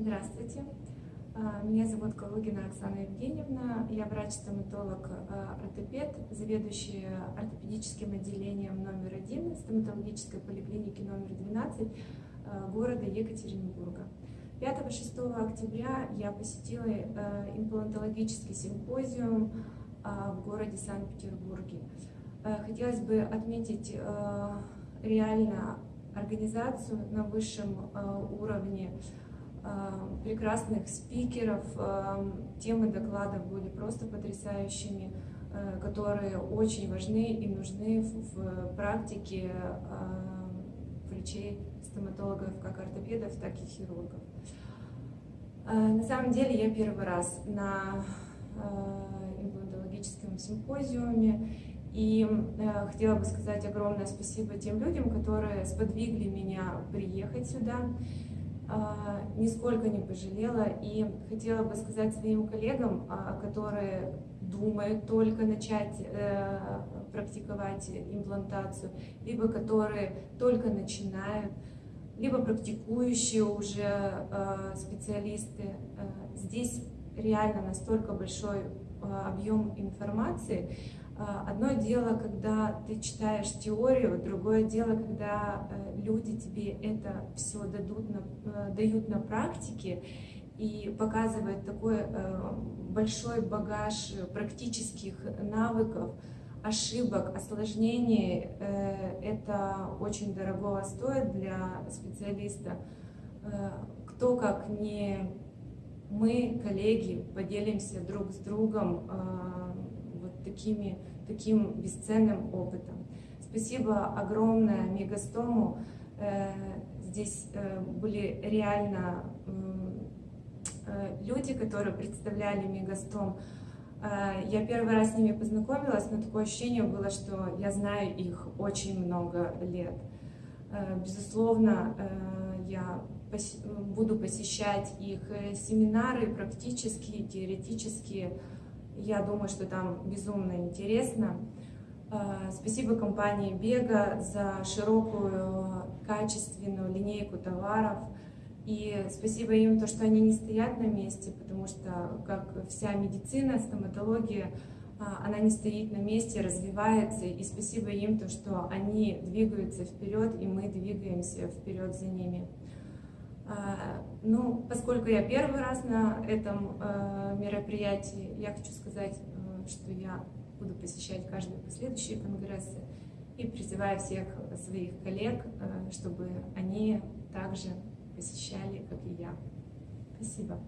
Здравствуйте. А, меня зовут Калугина Оксана Евгеньевна. Я врач-стоматолог а, ортопед, заведующая ортопедическим отделением номер один стоматологической поликлиники номер 12 а, города Екатеринбурга. 5-6 октября я посетила имплантологический симпозиум в городе Санкт-Петербурге. Хотелось бы отметить реально организацию на высшем уровне, прекрасных спикеров. Эм, темы докладов были просто потрясающими, э, которые очень важны и нужны в практике врачей, стоматологов, как ортопедов, так и хирургов. Э, на самом деле я первый раз на э, имплантологическом симпозиуме, и хотела бы сказать огромное спасибо тем людям, которые сподвигли меня приехать сюда. А, нисколько не пожалела и хотела бы сказать своим коллегам, а, которые думают только начать э, практиковать имплантацию, либо которые только начинают, либо практикующие уже э, специалисты. Э, здесь реально настолько большой объем информации, а, одно дело, когда ты читаешь теорию, другое дело, когда э, люди тебе это все дадут на, э, дают на практике и показывают такой э, большой багаж практических навыков, ошибок, осложнений. Это очень дорого стоит для специалиста. Кто как не мы, коллеги, поделимся друг с другом такими, таким бесценным опытом. Спасибо огромное Мегастому. Э, здесь э, были реально э, люди, которые представляли Мегастом. Я первый раз с ними познакомилась, но такое ощущение было, что я знаю их очень много лет. Безусловно, я буду посещать их семинары практические, теоретические, я думаю, что там безумно интересно. А, спасибо компании Бега за широкую, качественную линейку товаров. И спасибо им, то, что они не стоят на месте, потому что, как вся медицина, стоматология, а, она не стоит на месте, развивается. И спасибо им, то, что они двигаются вперед, и мы двигаемся вперед за ними. А, ну, поскольку я первый раз на этом э, мероприятии, я хочу сказать, э, что я буду посещать каждые последующие конгрессы и призываю всех своих коллег, э, чтобы они также посещали, как и я. Спасибо.